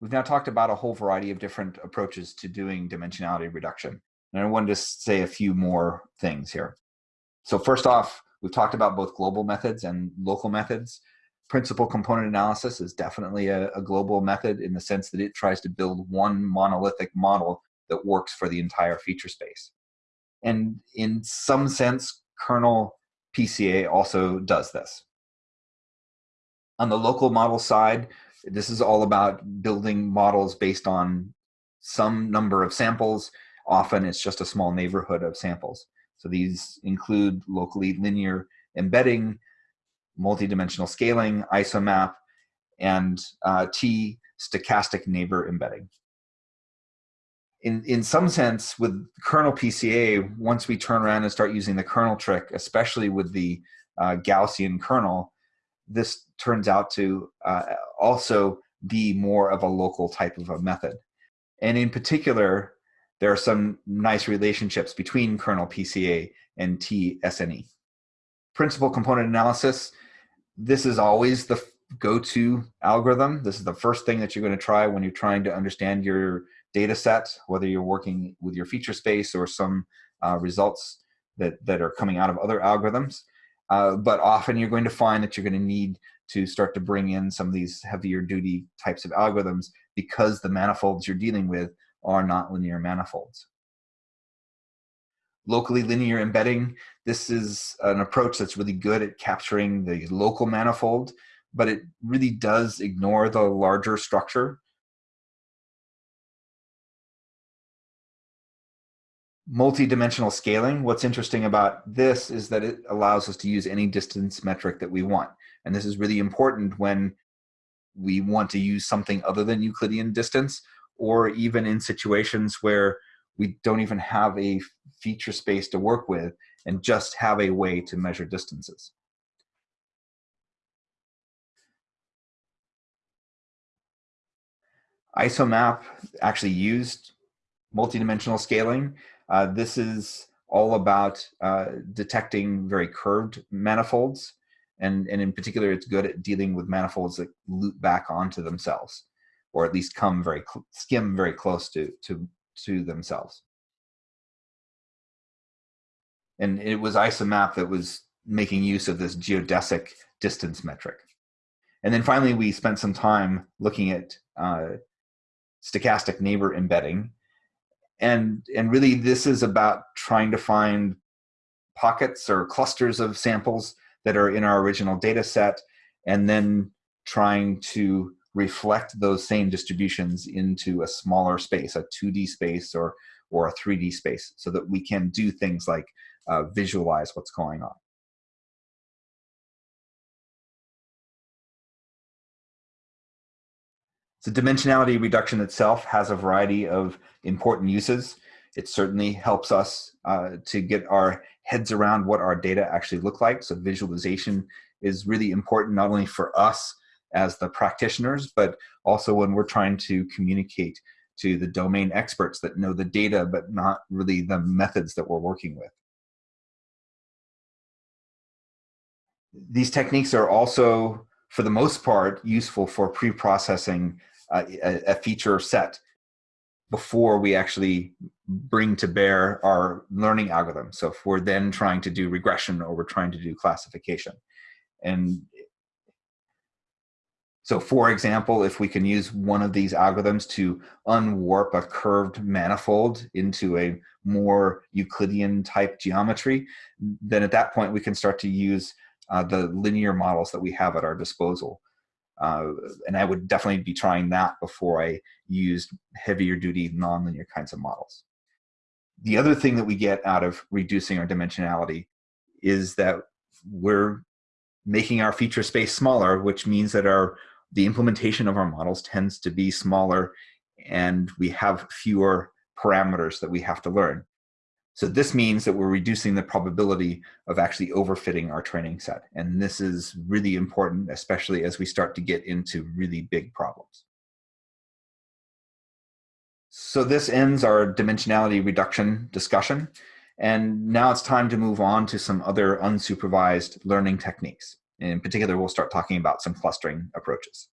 We've now talked about a whole variety of different approaches to doing dimensionality reduction. And I wanted to say a few more things here. So first off, we've talked about both global methods and local methods. Principal component analysis is definitely a, a global method in the sense that it tries to build one monolithic model that works for the entire feature space. And in some sense, kernel PCA also does this. On the local model side, this is all about building models based on some number of samples. Often it's just a small neighborhood of samples. So these include locally linear embedding, multidimensional scaling, isomap, and uh, T stochastic neighbor embedding. In, in some sense, with kernel PCA, once we turn around and start using the kernel trick, especially with the uh, Gaussian kernel, this turns out to uh, also be more of a local type of a method. And in particular, there are some nice relationships between kernel PCA and TSNE. Principal component analysis, this is always the go-to algorithm. This is the first thing that you're going to try when you're trying to understand your data set, whether you're working with your feature space or some uh, results that, that are coming out of other algorithms. Uh, but often you're going to find that you're going to need to start to bring in some of these heavier duty types of algorithms because the manifolds you're dealing with are not linear manifolds. Locally linear embedding, this is an approach that's really good at capturing the local manifold, but it really does ignore the larger structure multi-dimensional scaling, what's interesting about this is that it allows us to use any distance metric that we want. And this is really important when we want to use something other than Euclidean distance, or even in situations where we don't even have a feature space to work with and just have a way to measure distances. ISOMAP actually used multidimensional scaling uh, this is all about uh, detecting very curved manifolds. And, and in particular, it's good at dealing with manifolds that loop back onto themselves, or at least come very, skim very close to, to, to themselves. And it was ISOMAP that was making use of this geodesic distance metric. And then finally, we spent some time looking at uh, stochastic neighbor embedding, and and really this is about trying to find pockets or clusters of samples that are in our original data set and then trying to reflect those same distributions into a smaller space a 2d space or or a 3d space so that we can do things like uh, visualize what's going on So dimensionality reduction itself has a variety of important uses. It certainly helps us uh, to get our heads around what our data actually look like. So visualization is really important not only for us as the practitioners, but also when we're trying to communicate to the domain experts that know the data, but not really the methods that we're working with. These techniques are also, for the most part, useful for pre-processing a, a feature set before we actually bring to bear our learning algorithm. So if we're then trying to do regression or we're trying to do classification. And so for example, if we can use one of these algorithms to unwarp a curved manifold into a more Euclidean type geometry, then at that point we can start to use uh, the linear models that we have at our disposal. Uh, and I would definitely be trying that before I used heavier duty nonlinear kinds of models. The other thing that we get out of reducing our dimensionality is that we're making our feature space smaller, which means that our the implementation of our models tends to be smaller and we have fewer parameters that we have to learn. So this means that we're reducing the probability of actually overfitting our training set. And this is really important, especially as we start to get into really big problems. So this ends our dimensionality reduction discussion. And now it's time to move on to some other unsupervised learning techniques. In particular, we'll start talking about some clustering approaches.